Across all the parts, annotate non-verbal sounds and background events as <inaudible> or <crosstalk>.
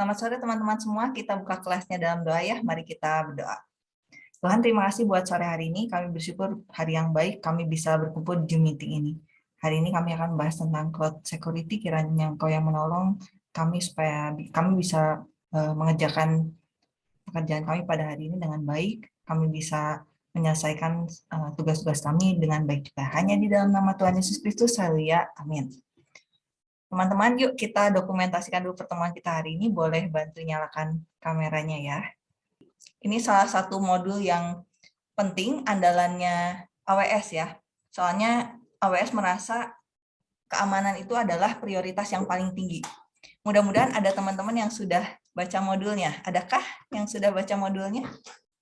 Selamat sore teman-teman semua. Kita buka kelasnya dalam doa ya. Mari kita berdoa. Tuhan terima kasih buat sore hari ini. Kami bersyukur hari yang baik kami bisa berkumpul di meeting ini. Hari ini kami akan bahas tentang cloud security. Kiranya Engkau yang menolong kami supaya kami bisa uh, mengerjakan pekerjaan kami pada hari ini dengan baik. Kami bisa menyelesaikan eh, tugas-tugas kami dengan baik juga. Hanya di dalam nama Tuhan Yesus Kristus, haleluya, amin. Teman-teman, yuk kita dokumentasikan dulu pertemuan kita hari ini. Boleh bantu nyalakan kameranya ya. Ini salah satu modul yang penting, andalannya AWS ya. Soalnya AWS merasa keamanan itu adalah prioritas yang paling tinggi. Mudah-mudahan ada teman-teman yang sudah baca modulnya. Adakah yang sudah baca modulnya?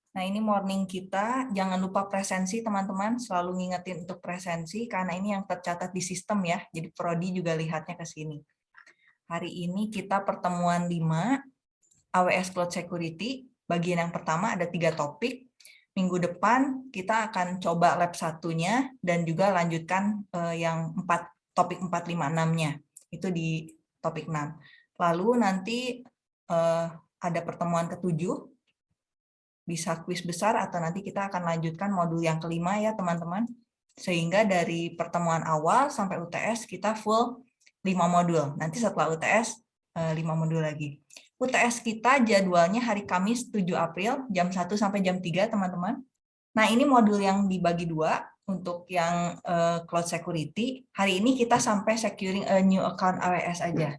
Nah, ini morning kita. Jangan lupa presensi, teman-teman. Selalu ngingetin untuk presensi, karena ini yang tercatat di sistem ya. Jadi Prodi juga lihatnya ke sini. Hari ini kita pertemuan 5, AWS Cloud Security. Bagian yang pertama ada tiga topik. Minggu depan kita akan coba lab satunya, dan juga lanjutkan eh, yang empat topik 456-nya. Itu di topik 6. Lalu nanti eh, ada pertemuan ketujuh, bisa kuis besar atau nanti kita akan lanjutkan modul yang kelima ya teman-teman. Sehingga dari pertemuan awal sampai UTS kita full 5 modul. Nanti setelah UTS 5 eh, modul lagi. UTS kita jadwalnya hari Kamis 7 April jam 1 sampai jam 3 teman-teman. Nah ini modul yang dibagi dua untuk yang uh, cloud security. Hari ini kita sampai securing a new account AWS aja.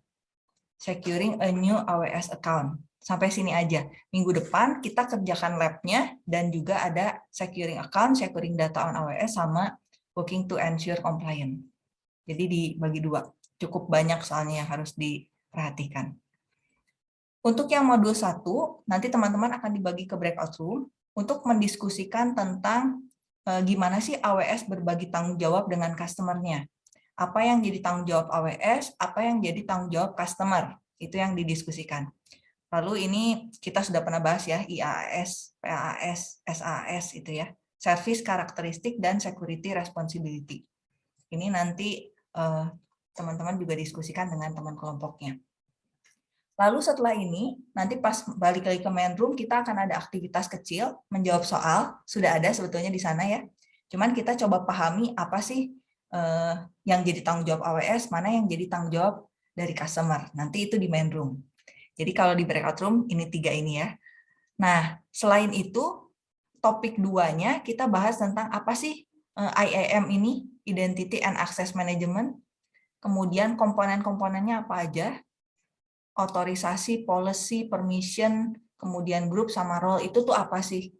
Securing a new AWS account sampai sini aja. Minggu depan kita kerjakan lab-nya dan juga ada securing account, securing data on AWS, sama working to ensure compliant. Jadi dibagi dua. Cukup banyak soalnya yang harus diperhatikan. Untuk yang modul satu, nanti teman-teman akan dibagi ke breakout room untuk mendiskusikan tentang e, gimana sih AWS berbagi tanggung jawab dengan customer-nya. Apa yang jadi tanggung jawab AWS, apa yang jadi tanggung jawab customer. Itu yang didiskusikan. Lalu ini kita sudah pernah bahas ya, IAS, PAS, SAS itu ya. Service Karakteristik dan Security Responsibility. Ini nanti eh, teman-teman juga diskusikan dengan teman kelompoknya. Lalu setelah ini, nanti pas balik lagi ke main room, kita akan ada aktivitas kecil, menjawab soal, sudah ada sebetulnya di sana ya. Cuman kita coba pahami apa sih uh, yang jadi tanggung jawab AWS, mana yang jadi tanggung jawab dari customer. Nanti itu di main room. Jadi kalau di breakout room, ini tiga ini ya. Nah, selain itu, topik duanya kita bahas tentang apa sih eh, IAM ini, Identity and Access Management, kemudian komponen-komponennya apa aja, otorisasi, policy, permission, kemudian grup sama role itu tuh apa sih?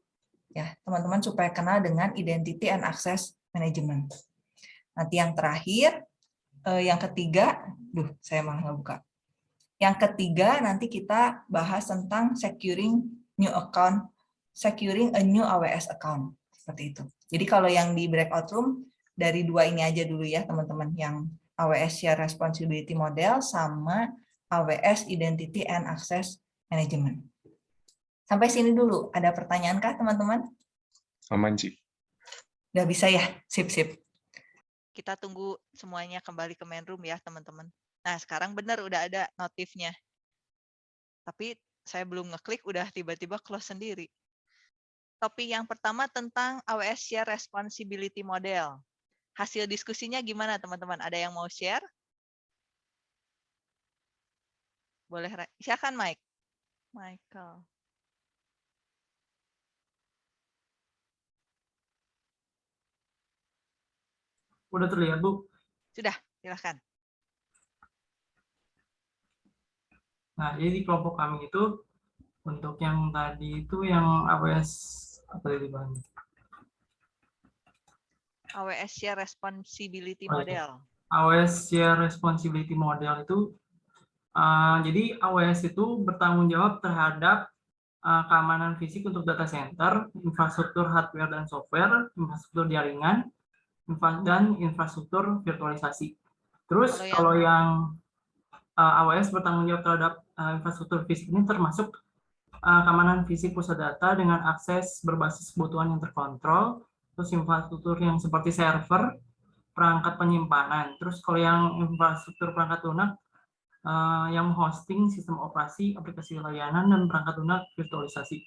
Ya, teman-teman supaya kenal dengan Identity and Access Management. Nanti yang terakhir, eh, yang ketiga, duh, saya malah nggak buka. Yang ketiga, nanti kita bahas tentang securing new account, securing a new AWS account. Seperti itu. Jadi kalau yang di breakout room, dari dua ini aja dulu ya teman-teman, yang AWS Share Responsibility Model sama AWS Identity and Access Management. Sampai sini dulu. Ada pertanyaan kah teman-teman? Aman, Ci. Udah bisa ya? Sip-sip. Kita tunggu semuanya kembali ke main room ya, teman-teman. Nah, sekarang benar udah ada notifnya. Tapi saya belum ngeklik, udah tiba-tiba close sendiri. Topik yang pertama tentang AWS Share Responsibility Model. Hasil diskusinya gimana, teman-teman? Ada yang mau share? Boleh, silakan Mike. Michael. Udah terlihat, Bu? Sudah, silahkan. Nah, jadi di kelompok kami itu untuk yang tadi itu yang AWS apa tadi Bang? AWS Share Responsibility oh, Model. AWS Share Responsibility Model itu uh, jadi AWS itu bertanggung jawab terhadap uh, keamanan fisik untuk data center, infrastruktur hardware dan software, infrastruktur jaringan, dan infrastruktur virtualisasi. Terus kalau yang, kalau yang uh, AWS bertanggung jawab terhadap uh, infrastruktur fisik ini termasuk uh, keamanan fisik pusat data dengan akses berbasis kebutuhan yang terkontrol, terus infrastruktur yang seperti server, perangkat penyimpanan. Terus kalau yang infrastruktur perangkat lunak eh, yang hosting sistem operasi, aplikasi layanan, dan perangkat lunak virtualisasi.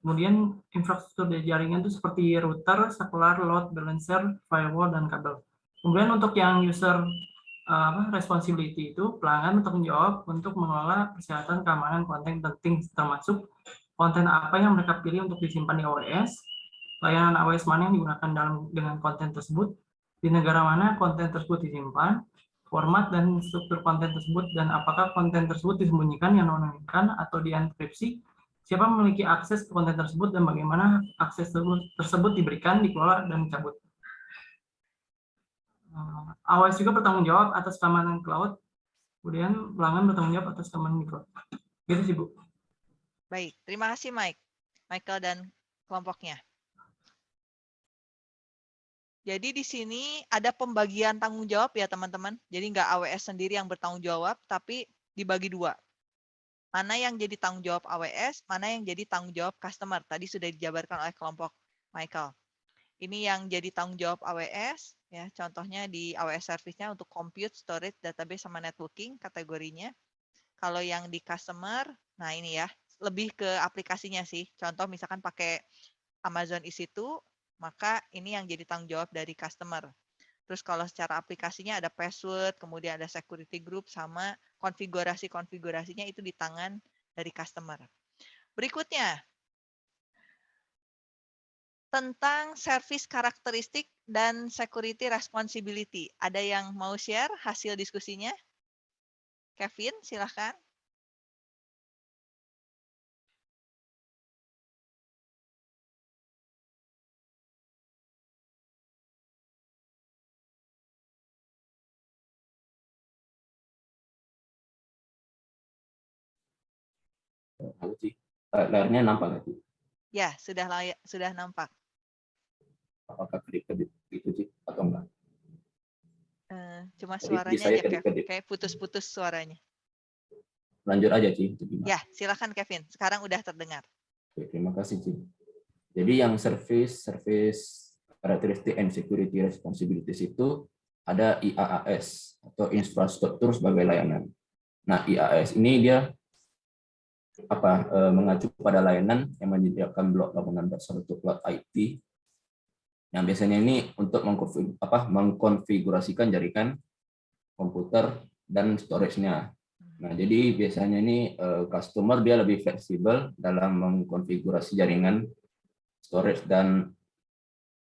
Kemudian infrastruktur dari jaringan itu seperti router, sekular, load balancer, firewall, dan kabel. Kemudian untuk yang user uh, responsibility itu pelanggan untuk menjawab untuk mengelola persyaratan keamanan konten penting termasuk konten apa yang mereka pilih untuk disimpan di AWS, layanan AWS mana yang digunakan dalam dengan konten tersebut, di negara mana konten tersebut disimpan, format dan struktur konten tersebut, dan apakah konten tersebut disembunyikan yang non atau dienkripsi, siapa memiliki akses ke konten tersebut dan bagaimana akses tersebut diberikan, dikelola, dan dicabut. Eh, AWS juga bertanggung jawab atas keamanan cloud, kemudian pelanggan bertanggung jawab atas keamanan di cloud. Gitu sih, Bu. Baik, terima kasih Mike, Michael dan kelompoknya. Jadi di sini ada pembagian tanggung jawab ya teman-teman. Jadi nggak AWS sendiri yang bertanggung jawab, tapi dibagi dua. Mana yang jadi tanggung jawab AWS, mana yang jadi tanggung jawab customer. Tadi sudah dijabarkan oleh kelompok Michael. Ini yang jadi tanggung jawab AWS, ya contohnya di AWS service-nya untuk compute, storage, database, sama networking kategorinya. Kalau yang di customer, nah ini ya, lebih ke aplikasinya sih. Contoh misalkan pakai Amazon EC2, maka ini yang jadi tanggung jawab dari customer. Terus kalau secara aplikasinya ada password, kemudian ada security group, sama konfigurasi-konfigurasinya itu di tangan dari customer. Berikutnya, tentang service karakteristik dan security responsibility. Ada yang mau share hasil diskusinya? Kevin, silahkan. Halo, Ci. Uh, layarnya nampak nggak, Ci? Ya, sudah layak, sudah nampak. Apakah kedip-kedip itu, Ci, atau enggak? Uh, cuma suaranya saya aja, kedip-kedip. Kayak putus-putus suaranya. Lanjut aja, Ci. Ya, silakan Kevin. Sekarang udah terdengar. Oke, terima kasih, Ci. Jadi yang service, service characteristic and security responsibilities itu ada IaaS atau infrastruktur sebagai layanan. Nah, IaaS ini dia apa eh, mengacu pada layanan yang menyediakan blok laporan dasar untuk cloud IT. Yang biasanya ini untuk mengkonfigurasikan jaringan komputer dan storage-nya. Nah, jadi biasanya ini eh, customer dia lebih fleksibel dalam mengkonfigurasi jaringan storage dan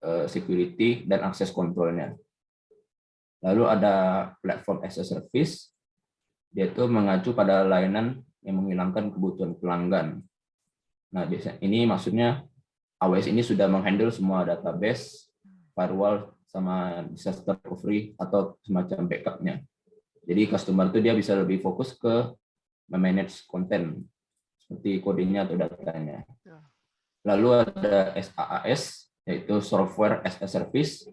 eh, security dan akses kontrolnya. Lalu ada platform as a service, dia itu mengacu pada layanan yang menghilangkan kebutuhan pelanggan. Nah, biasanya ini maksudnya AWS ini sudah menghandle semua database, firewall, sama disaster recovery atau semacam backupnya. Jadi customer itu dia bisa lebih fokus ke memanage konten seperti kodenya atau datanya. Lalu ada SaaS yaitu software as a service.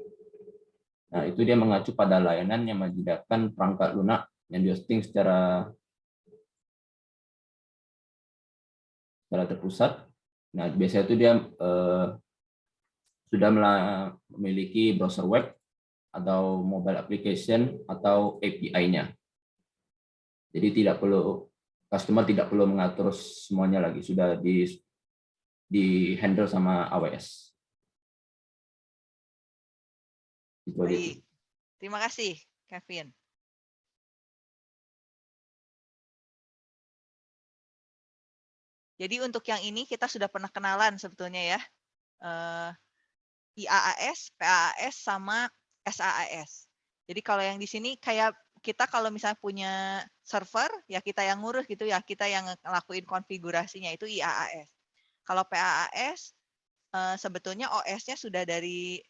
Nah, itu dia mengacu pada layanan yang menyediakan perangkat lunak yang dihosting secara secara terpusat. Nah, biasanya itu dia eh, sudah memiliki browser web atau mobile application atau API-nya. Jadi tidak perlu customer tidak perlu mengatur semuanya lagi, sudah di di handle sama AWS. Itu. Baik. Terima kasih, Kevin. Jadi untuk yang ini kita sudah pernah kenalan sebetulnya ya. Uh, IaaS, PaaS, sama SaaS. Jadi kalau yang di sini kayak kita kalau misalnya punya server, ya kita yang ngurus gitu ya, kita yang ngelakuin konfigurasinya itu IaaS. Kalau PaaS, uh, sebetulnya OS-nya sudah dari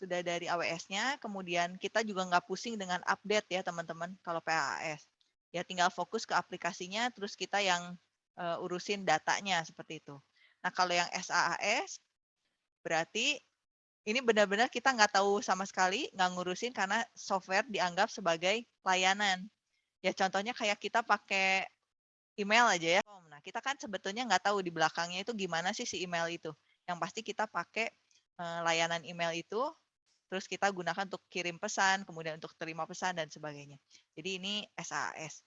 sudah dari AWS-nya, kemudian kita juga nggak pusing dengan update ya teman-teman kalau PaaS. Ya tinggal fokus ke aplikasinya, terus kita yang uh, urusin datanya seperti itu. Nah kalau yang SaaS berarti ini benar-benar kita nggak tahu sama sekali, nggak ngurusin karena software dianggap sebagai layanan. Ya contohnya kayak kita pakai email aja ya. Nah kita kan sebetulnya nggak tahu di belakangnya itu gimana sih si email itu. Yang pasti kita pakai uh, layanan email itu, terus kita gunakan untuk kirim pesan, kemudian untuk terima pesan dan sebagainya. Jadi ini SaaS.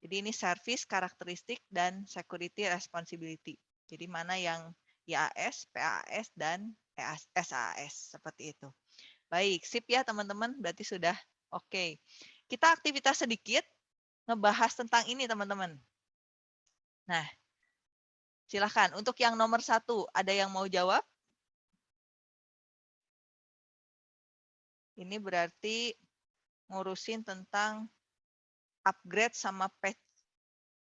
Jadi ini service, karakteristik, dan security responsibility. Jadi mana yang IAS, PAS, dan SAS seperti itu. Baik, sip ya teman-teman. Berarti sudah oke. Kita aktivitas sedikit ngebahas tentang ini teman-teman. Nah, silahkan. Untuk yang nomor satu, ada yang mau jawab? Ini berarti ngurusin tentang upgrade sama patch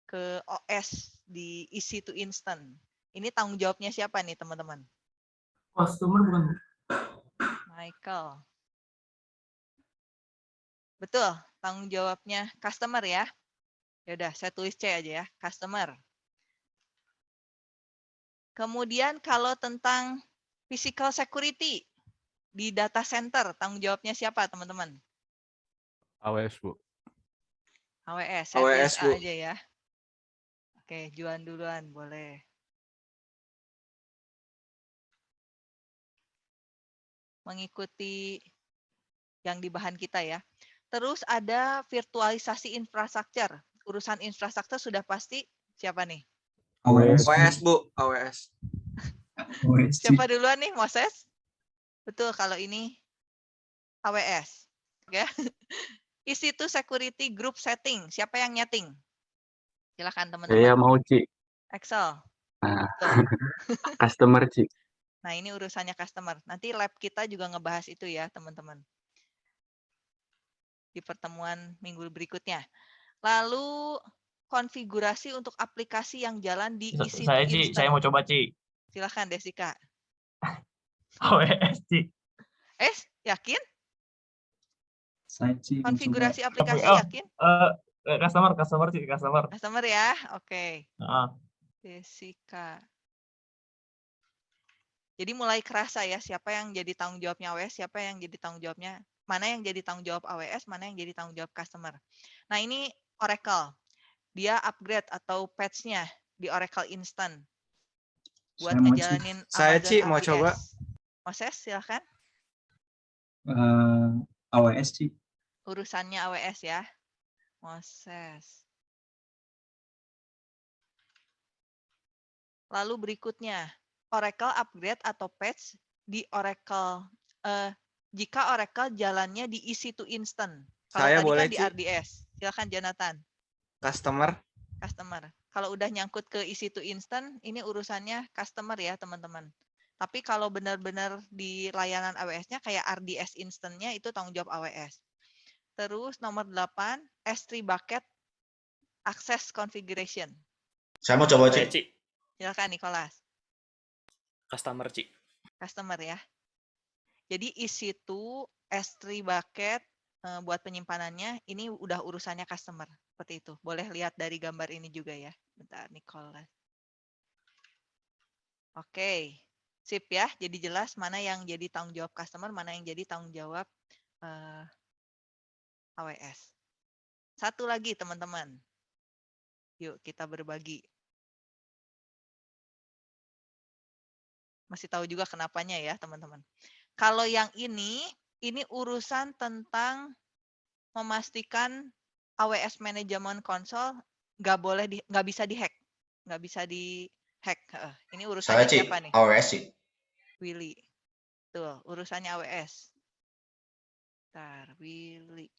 ke OS di EC2 Instant. Ini tanggung jawabnya siapa nih teman-teman? Customer bukan? Bu? Michael. Betul, tanggung jawabnya customer ya. Ya udah, saya tulis C aja ya, customer. Kemudian kalau tentang physical security di data center, tanggung jawabnya siapa teman-teman? AWS, Bu. AWS, AWS, Bu. aja ya. Oke, Juan duluan, boleh. Mengikuti yang di bahan kita ya. Terus ada virtualisasi infrastruktur. Urusan infrastruktur sudah pasti siapa nih? AWS. AWS, Bu. AWS. Siapa duluan nih, Moses? Betul, kalau ini AWS. Oke. <laughs> Isi itu security group setting. Siapa yang nyeting? Silakan teman-teman. Saya mau Ci, Excel. Nah. <laughs> Customer Ci. Nah, ini urusannya customer. Nanti lab kita juga ngebahas itu ya, teman-teman. Di pertemuan minggu berikutnya. Lalu konfigurasi untuk aplikasi yang jalan di isi Saya Ci, saya mau coba Ci. Silakan Desika. AWS <laughs> Ci. Eh, yakin? Sih Konfigurasi aplikasi oh. yakin? Eh, eh, customer, customer Ci, customer. Customer ya, oke. Heeh. Desika. Jadi mulai kerasa ya siapa yang jadi tanggung jawabnya AWS, siapa yang jadi tanggung jawabnya, mana yang jadi tanggung jawab AWS, mana yang jadi tanggung jawab customer. Nah ini Oracle, dia upgrade atau patch-nya di Oracle Instant buat Saya ngejalanin Saya, Ci, mau AWS. coba. Moses silahkan, eh, AWS sih. urusannya AWS ya. Moses. Lalu berikutnya, Oracle upgrade atau patch di Oracle eh, jika Oracle jalannya di EC2 Instant. Kalau Saya tadi boleh, kan di. RDS. Silakan Jonathan, Customer. customer. Kalau udah nyangkut ke EC2 Instant, ini urusannya customer ya, teman-teman. Tapi kalau benar-benar di layanan AWS-nya kayak RDS Instant-nya itu tanggung jawab AWS. Terus nomor 8, S3 bucket access configuration. Saya mau coba cek. Ci, Silakan Nicholas. customer Ci. customer ya. Jadi isi itu S3 bucket eh, buat penyimpanannya ini udah urusannya customer seperti itu. Boleh lihat dari gambar ini juga ya. Bentar Nicholas. Oke. Sip ya. Jadi jelas mana yang jadi tanggung jawab customer, mana yang jadi tanggung jawab eh, AWS. Satu lagi teman-teman. Yuk kita berbagi. masih tahu juga kenapanya ya teman-teman. Kalau yang ini, ini urusan tentang memastikan AWS Management Console nggak boleh di, nggak bisa dihack, nggak bisa dihack. Ini cek. siapa nih? AWS sih. Willy. Tuh, urusannya AWS. Bentar, Willy.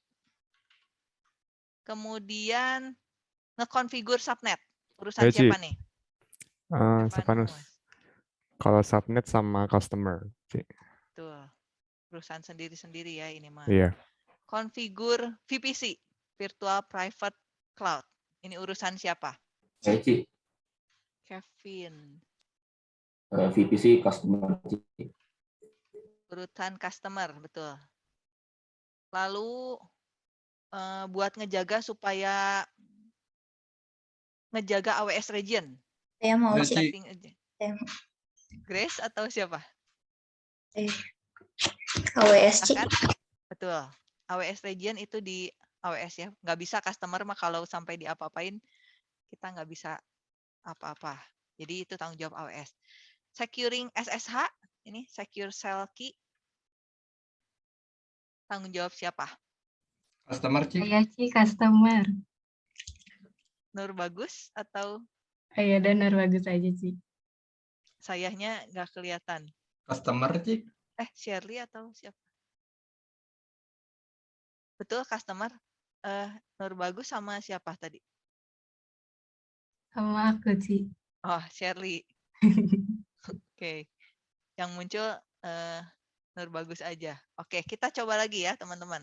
Kemudian ngekonfigur subnet. Urusan siapa nih? Eh, Stefanus. Kalau subnet sama customer. Ci. Tuh. Urusan sendiri-sendiri ya ini mah. Iya. konfigur VPC, Virtual Private Cloud. Ini urusan siapa? Saya Ci, Kevin. Eh, VPC customer. Urutan customer, betul. Lalu eh, buat ngejaga supaya ngejaga AWS region. Saya mau. Saya Grace atau siapa? AWS Ci. Silahkan. Betul. AWS region itu di AWS ya. Nggak bisa customer mah kalau sampai diapa-apain kita nggak bisa apa-apa. Jadi itu tanggung jawab AWS. Securing SSH, ini secure shell key. Tanggung jawab siapa? Customer, Ci. Saya Ci customer. Nur Bagus atau iya, dan bagus aja sih. sayahnya nggak kelihatan? Customer, Ci. Eh, Shirley atau siapa? Betul, customer. Eh, Nur Bagus sama siapa tadi? Sama aku sih. Oh, Shirley. <laughs> Oke. Yang muncul eh, Nur Bagus aja. Oke, kita coba lagi ya, teman-teman.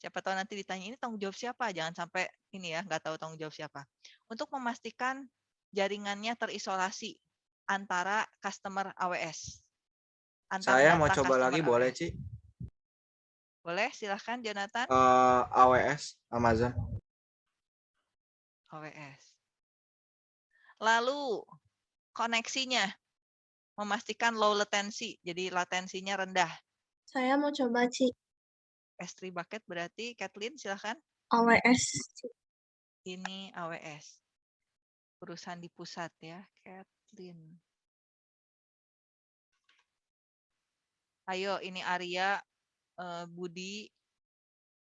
Siapa tahu nanti ditanya ini tanggung jawab siapa? Jangan sampai ini ya, nggak tahu tanggung jawab siapa. Untuk memastikan jaringannya terisolasi antara customer AWS. Antar Saya mau coba lagi, boleh, AWS. Ci? Boleh, silahkan Jonathan. Eh, AWS, Amazon. AWS. Lalu koneksinya memastikan low latency, jadi latensinya rendah. Saya mau coba Ci. S3 bucket berarti Kathleen silahkan. AWS. Ini AWS. Perusahaan di pusat ya, Kathleen. Ayo, ini Arya, eh, Budi,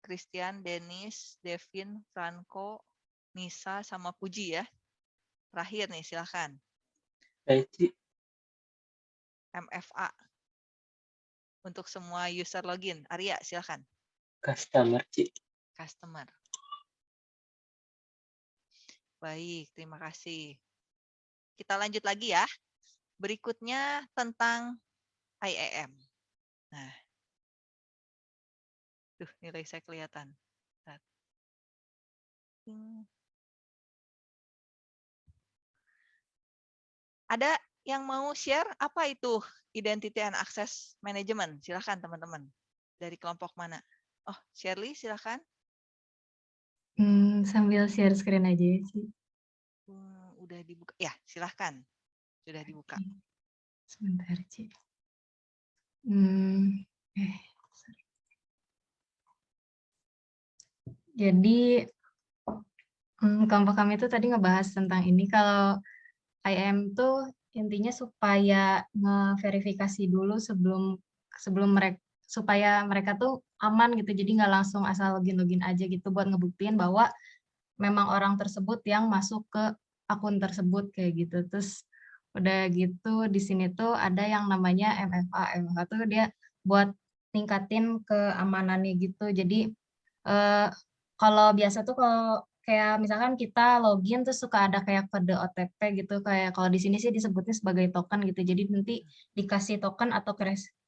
Christian, Dennis, Devin, Franco, Nisa, sama Puji ya. Terakhir nih, silahkan. Saya Ci. MFA. Untuk semua user login. Arya, silahkan. Customer, Ci. Customer. Baik, terima kasih. Kita lanjut lagi ya. Berikutnya tentang IAM. Nah. Tuh, nilai saya kelihatan. Ada yang mau share apa itu Identity and Access Management? Silahkan teman-teman. Dari kelompok mana? Oh, Shirley silahkan. Hmm, sambil share screen aja ya sih. Hmm, udah dibuka. Ya, silahkan. Sudah dibuka. Sebentar, Ci. Hmm, eh, sorry. Jadi, hmm, kelompok kami itu tadi ngebahas tentang ini. Kalau IM tuh intinya supaya ngeverifikasi dulu sebelum sebelum mereka supaya mereka tuh aman gitu. Jadi nggak langsung asal login-login aja gitu buat ngebuktiin bahwa memang orang tersebut yang masuk ke akun tersebut kayak gitu. Terus udah gitu di sini tuh ada yang namanya MFA. MFA tuh dia buat tingkatin keamanannya gitu. Jadi eh, kalau biasa tuh kalau kayak misalkan kita login terus suka ada kayak kode OTP gitu kayak kalau di sini sih disebutnya sebagai token gitu. Jadi nanti dikasih token atau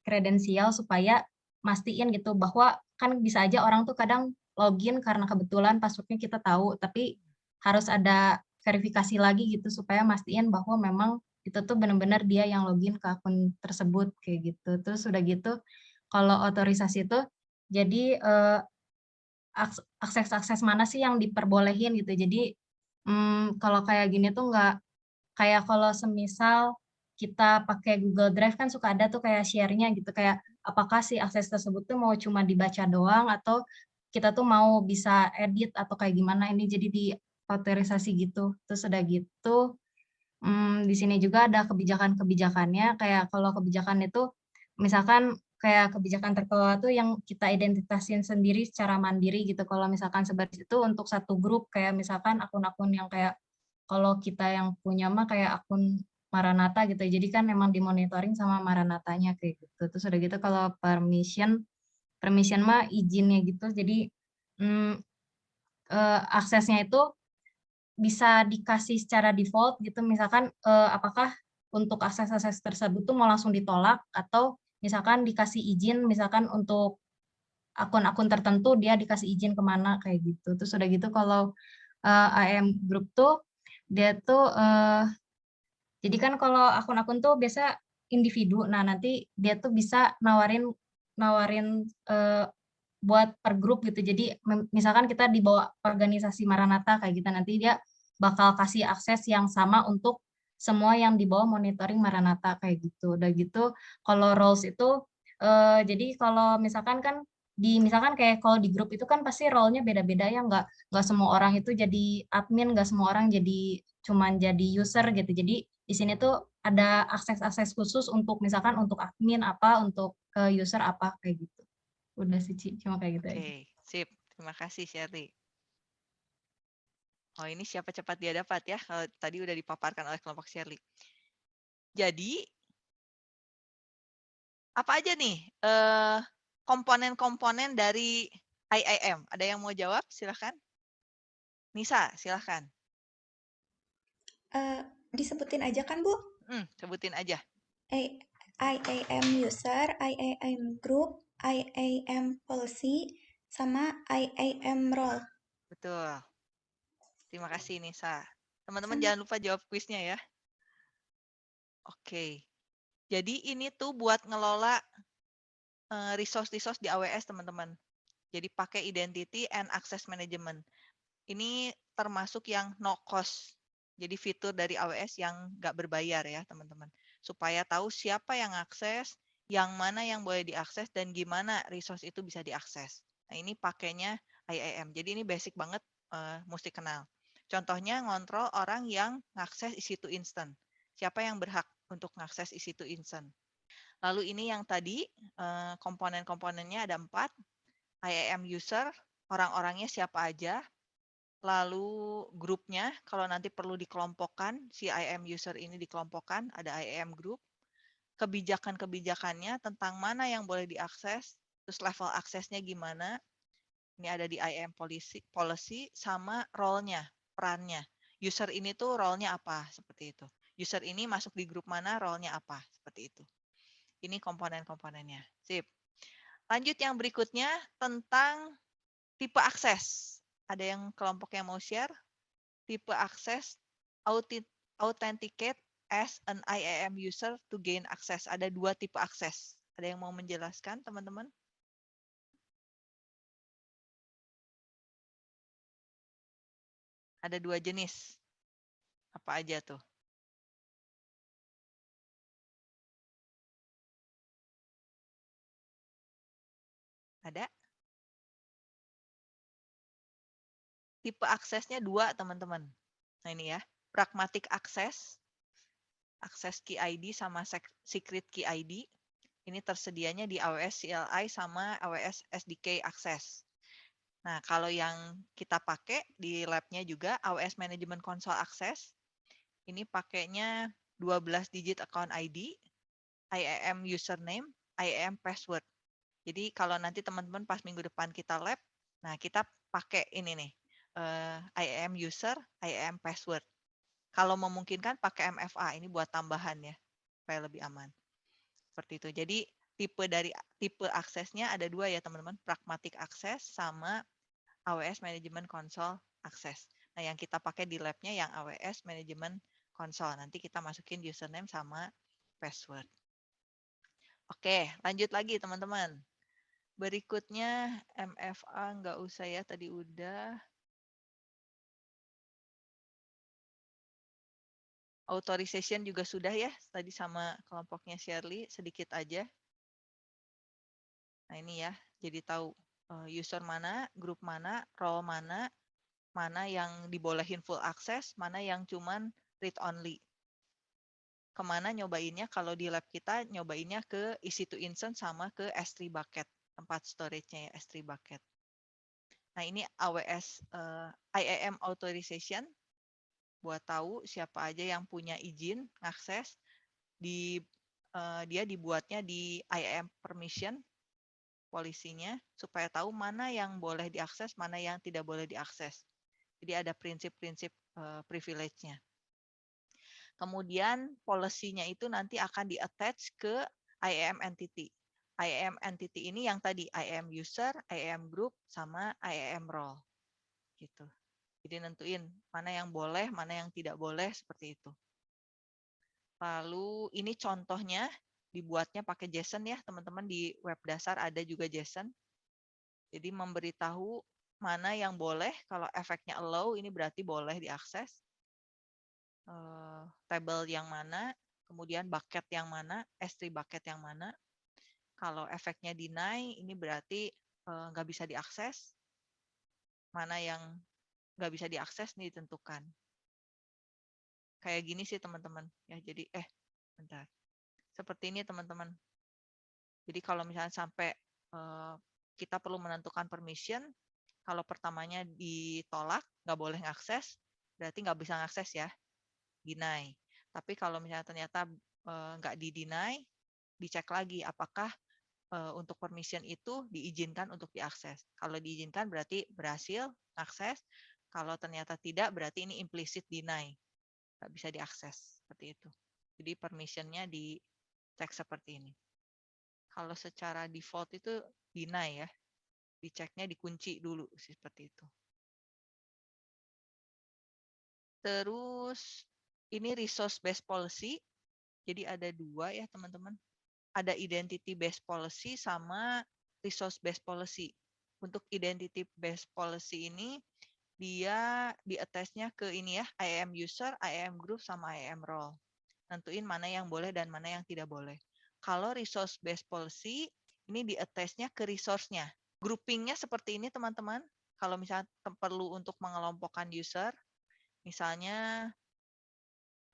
kredensial supaya mastiin gitu bahwa kan bisa aja orang tuh kadang login karena kebetulan passwordnya kita tahu tapi harus ada verifikasi lagi gitu supaya mastiin bahwa memang itu tuh benar-benar dia yang login ke akun tersebut kayak gitu. Terus udah gitu kalau otorisasi itu jadi eh, akses-akses mana sih yang diperbolehin gitu. Jadi hmm, kalau kayak gini tuh nggak kayak kalau semisal kita pakai Google Drive kan suka ada tuh kayak share-nya gitu kayak apakah si akses tersebut tuh mau cuma dibaca doang atau kita tuh mau bisa edit atau kayak gimana ini jadi di otorisasi gitu. Terus udah gitu hmm, di sini juga ada kebijakan-kebijakannya kayak kalau kebijakan itu misalkan kayak kebijakan terkelola tuh yang kita identitasin sendiri secara mandiri gitu. Kalau misalkan sebaris itu untuk satu grup kayak misalkan akun-akun yang kayak kalau kita yang punya mah kayak akun Maranata gitu. Jadi kan memang dimonitoring sama Maranatanya kayak gitu. Terus udah gitu kalau permission permission mah izinnya gitu. Jadi hmm, eh, aksesnya itu bisa dikasih secara default gitu. Misalkan eh, apakah untuk akses-akses tersebut tuh mau langsung ditolak atau misalkan dikasih izin misalkan untuk akun-akun tertentu dia dikasih izin ke mana kayak gitu. Terus udah gitu kalau eh, AM group tuh dia tuh eh, jadi kan kalau akun-akun tuh biasa individu. Nah nanti dia tuh bisa nawarin nawarin eh, buat per grup gitu. Jadi misalkan kita di bawah organisasi Maranatha kayak gitu nanti dia bakal kasih akses yang sama untuk semua yang di bawah monitoring Maranatha kayak gitu. Udah gitu kalau roles itu eh, jadi kalau misalkan kan di misalkan kayak kalau di grup itu kan pasti role-nya beda-beda ya nggak nggak semua orang itu jadi admin nggak semua orang jadi cuman jadi user gitu jadi di sini tuh ada akses-akses khusus untuk misalkan untuk admin apa untuk ke user apa kayak gitu udah sih cuma kayak gitu Oke, aja sip. Terima kasih Shirley. Oh ini siapa cepat dia dapat ya. Kalau tadi udah dipaparkan oleh kelompok Shirley. Jadi apa aja nih eh, komponen-komponen dari IIM? Ada yang mau jawab? Silahkan. Nisa, silahkan. Eh, disebutin aja kan, Bu? Hmm, sebutin aja. I- IAM user, IAM group, IAM policy, sama IAM role. Betul. Terima kasih Nisa. Teman-teman jangan lupa jawab kuisnya ya. Oke. Jadi ini tuh buat ngelola eh, resource-resource di AWS teman-teman. Jadi pakai identity and access management. Ini termasuk yang no cost. Jadi fitur dari AWS yang nggak berbayar ya teman-teman. Supaya tahu siapa yang akses, yang mana yang boleh diakses, dan gimana resource itu bisa diakses. Nah ini pakainya IAM. Jadi ini basic banget, eh, mesti kenal. Contohnya ngontrol orang yang ngakses EC2 instant. Siapa yang berhak untuk ngakses EC2 instant. Lalu ini yang tadi eh, komponen-komponennya ada empat. IAM user, orang-orangnya siapa aja. Lalu grupnya, kalau nanti perlu dikelompokkan, si IAM user ini dikelompokkan, ada IAM group. Kebijakan-kebijakannya tentang mana yang boleh diakses, terus level aksesnya gimana. Ini ada di IAM policy, policy sama role-nya, perannya. User ini tuh role-nya apa, seperti itu. User ini masuk di grup mana, role-nya apa, seperti itu. Ini komponen-komponennya. Sip. Lanjut yang berikutnya tentang tipe akses. Ada yang kelompok yang mau share? Tipe akses authenticate as an IAM user to gain access. Ada dua tipe akses. Ada yang mau menjelaskan, teman-teman? Ada dua jenis. Apa aja tuh? Ada? Tipe aksesnya dua, teman-teman. Nah ini ya, pragmatic access, akses key ID sama sec- secret key ID. Ini tersedianya di AWS CLI sama AWS SDK Access. Nah, kalau yang kita pakai di lab-nya juga AWS Management Console Access, ini pakainya 12 digit account ID, IAM username, IAM password. Jadi kalau nanti teman-teman pas minggu depan kita lab, nah kita pakai ini nih, eh, IAM user, IAM password. Kalau memungkinkan pakai MFA, ini buat tambahan ya, supaya lebih aman. Seperti itu. Jadi tipe dari tipe aksesnya ada dua ya teman-teman, pragmatic access sama AWS Management Console Access. Nah yang kita pakai di labnya yang AWS Management Console. Nanti kita masukin username sama password. Oke, lanjut lagi teman-teman. Berikutnya MFA nggak usah ya, tadi udah. Authorization juga sudah ya, tadi sama kelompoknya Shirley, sedikit aja. Nah ini ya, jadi tahu eh, user mana, grup mana, role mana, mana yang dibolehin full access, mana yang cuman read only. Ke mana nyobainnya? Kalau di lab kita nyobainnya ke EC2 instance sama ke S3 bucket, tempat storage-nya ya, S3 bucket. Nah ini AWS eh, IAM authorization, buat tahu siapa aja yang punya izin akses di eh, dia dibuatnya di IAM permission polisinya supaya tahu mana yang boleh diakses, mana yang tidak boleh diakses. Jadi ada prinsip-prinsip eh, privilege-nya. Kemudian polisinya itu nanti akan di-attach ke IAM entity. IAM entity ini yang tadi IAM user, IAM group, sama IAM role. Gitu. Jadi nentuin mana yang boleh, mana yang tidak boleh seperti itu. Lalu ini contohnya dibuatnya pakai JSON ya, teman-teman di web dasar ada juga JSON. Jadi memberitahu mana yang boleh, kalau efeknya allow ini berarti boleh diakses. Eh, Table yang mana, kemudian bucket yang mana, S3 bucket yang mana. Kalau efeknya deny ini berarti eh, nggak bisa diakses. Mana yang nggak bisa diakses nih ditentukan. Kayak gini sih teman-teman. Ya jadi eh bentar. Seperti ini teman-teman. Jadi kalau misalnya sampai eh, kita perlu menentukan permission, kalau pertamanya ditolak, nggak boleh ngakses, berarti nggak bisa ngakses ya, deny. Tapi kalau misalnya ternyata eh, nggak di-deny, dicek lagi apakah eh, untuk permission itu diizinkan untuk diakses. Kalau diizinkan berarti berhasil akses. Kalau ternyata tidak berarti ini implicit deny, nggak bisa diakses seperti itu. Jadi permissionnya dicek seperti ini. Kalau secara default itu deny ya, diceknya dikunci dulu seperti itu. Terus ini resource based policy. Jadi ada dua ya teman-teman. Ada identity based policy sama resource based policy. Untuk identity based policy ini dia di attach-nya ke ini ya, IAM user, IAM group sama IAM role. Nentuin mana yang boleh dan mana yang tidak boleh. Kalau resource based policy ini di attach-nya ke resource-nya. Grouping-nya seperti ini teman-teman. Kalau misalnya perlu untuk mengelompokkan user, misalnya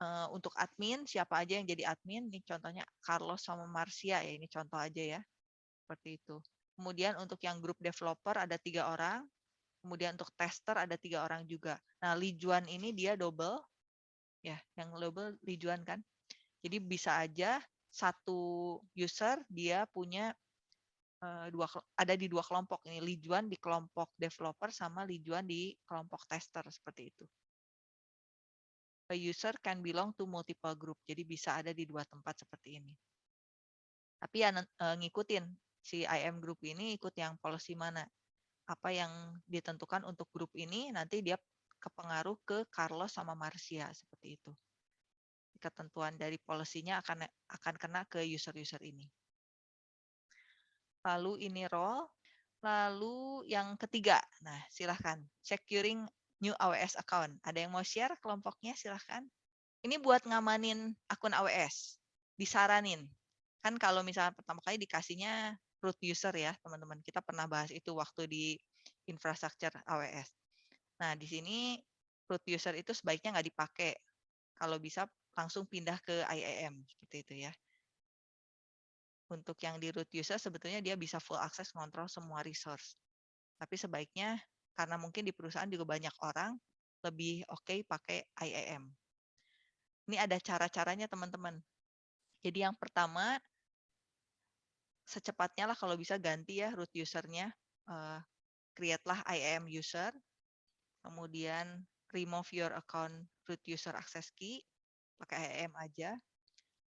uh, untuk admin siapa aja yang jadi admin ini contohnya Carlos sama Marcia ya ini contoh aja ya seperti itu kemudian untuk yang grup developer ada tiga orang kemudian untuk tester ada tiga orang juga nah Lijuan ini dia double ya yang double Lijuan kan jadi bisa aja satu user dia punya uh, dua ada di dua kelompok ini Lijuan di kelompok developer sama Lijuan di kelompok tester seperti itu a user can belong to multiple group. Jadi bisa ada di dua tempat seperti ini. Tapi ya ngikutin si IM group ini ikut yang policy mana. Apa yang ditentukan untuk grup ini nanti dia kepengaruh ke Carlos sama Marcia seperti itu. Ketentuan dari policy-nya akan akan kena ke user-user ini. Lalu ini role. Lalu yang ketiga, nah silahkan securing new AWS account. Ada yang mau share kelompoknya silahkan. Ini buat ngamanin akun AWS. Disaranin. Kan kalau misalnya pertama kali dikasihnya root user ya teman-teman. Kita pernah bahas itu waktu di infrastructure AWS. Nah di sini root user itu sebaiknya nggak dipakai. Kalau bisa langsung pindah ke IAM seperti itu ya. Untuk yang di root user sebetulnya dia bisa full access kontrol semua resource. Tapi sebaiknya karena mungkin di perusahaan juga banyak orang lebih oke okay pakai IAM. Ini ada cara-caranya teman-teman. Jadi yang pertama, secepatnya lah kalau bisa ganti ya root usernya. Uh, create IAM user. Kemudian remove your account root user access key. Pakai IAM aja.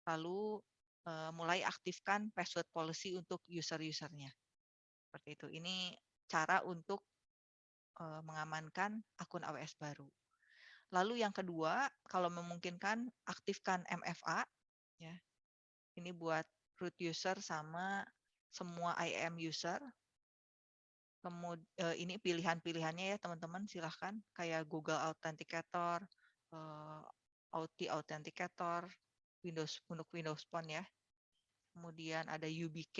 Lalu uh, mulai aktifkan password policy untuk user-usernya. Seperti itu. Ini cara untuk uh, mengamankan akun AWS baru. Lalu yang kedua, kalau memungkinkan aktifkan MFA ya. Ini buat root user sama semua IAM user. Kemudian uh, ini pilihan-pilihannya ya teman-teman silahkan kayak Google Authenticator, uh, Auth Authenticator, Windows untuk Windows Phone ya. Kemudian ada UBK,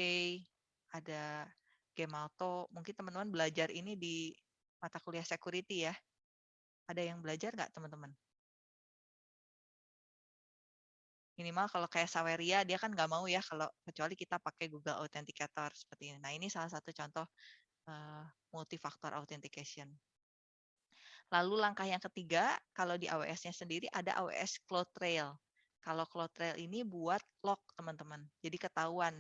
ada Gemalto. Mungkin teman-teman belajar ini di mata kuliah security ya. Ada yang belajar nggak teman-teman? Minimal kalau kayak Saweria, dia kan nggak mau ya kalau kecuali kita pakai Google Authenticator seperti ini. Nah ini salah satu contoh uh, multifaktor authentication. Lalu langkah yang ketiga, kalau di AWS-nya sendiri ada AWS CloudTrail. Kalau CloudTrail ini buat log teman-teman. Jadi ketahuan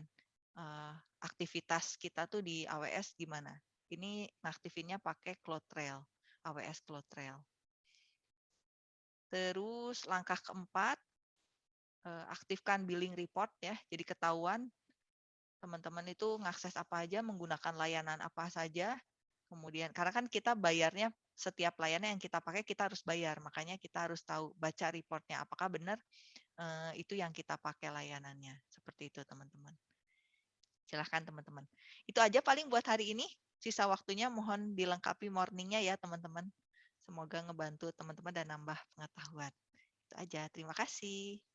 uh, aktivitas kita tuh di AWS gimana. Ini ngaktifinnya pakai CloudTrail, AWS CloudTrail. Terus langkah keempat, eh, aktifkan billing report ya. Jadi ketahuan teman-teman itu ngakses apa aja, menggunakan layanan apa saja. Kemudian karena kan kita bayarnya setiap layanan yang kita pakai kita harus bayar, makanya kita harus tahu baca reportnya apakah benar eh, itu yang kita pakai layanannya. Seperti itu teman-teman. Silahkan teman-teman. Itu aja paling buat hari ini sisa waktunya mohon dilengkapi morningnya ya teman-teman. Semoga ngebantu teman-teman dan nambah pengetahuan. Itu aja. Terima kasih.